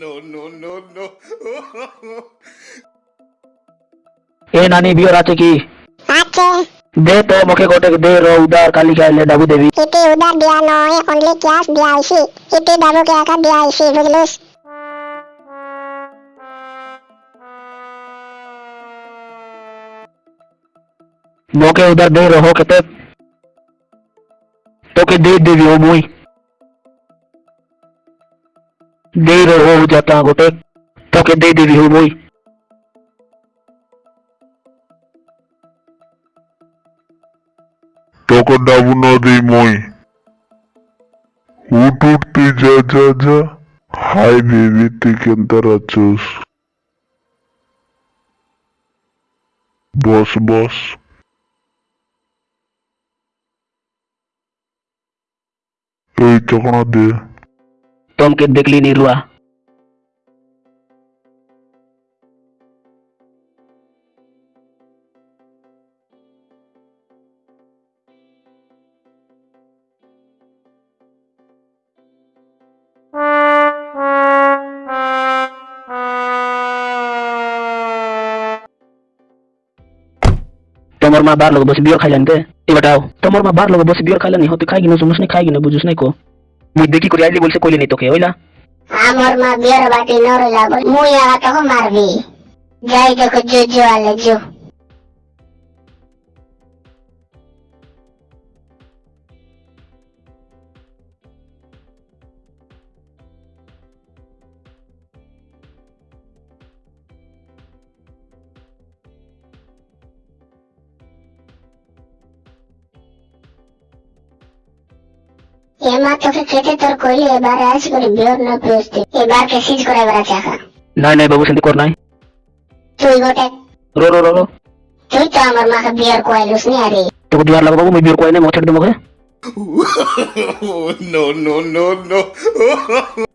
no, no, no, no. এ নানি বিয়র আছে কি? আছে। দে তো মুখে গোটে দে র উদার কালি খাইলে ডাবু দেবি। ইতি উদার দিয়া নয় অনলি ক্যাশ দিয়া আইছি ইতি বাবুকে একা দিয়া আইছি বুঝলুস? মুখে উদার দে রহ কেতে। তোকে দে দেবি ও মুই। রহ যাতা গোটে তোকে দে দেবি ও মুই তোকে ডাবু না দিই মই উঠ উঠতে যা যা যা হাই বেবি তুই কেন্তার আছোস বস বস এই চকনা দে टॉम के देखली नीरुआ तमर मा बार लोग बस बियर खा जानते ये बताओ तमर मा बार लोग बस बियर खा लेनी हो तो खाएगी ना, उसने खाएगी ना, बुझ उसने को। দেখি করে আইলি বলছে কইলে নি তোকে ওইলা আমার মা বিয়ের বাটি নরলা বল মুই আগা তোকে মারবি যাই তোকে জো জো আলে এমা তোকে কেটে তোর কইলে এবারে আজ করে বিয়ের না পেয়েছি এবার কে সিজ করে এবার চাকা নাই নাই বাবু সেন্তি কর নাই। তুই গোটে রো রো রো তুই তো আমার মাকে বিয়ের কইলুস নি আরে। তোকে দুয়ার লাগা বাবু মুই বিয়র কই নাই মছড় দে মুখে। No, no, no, no.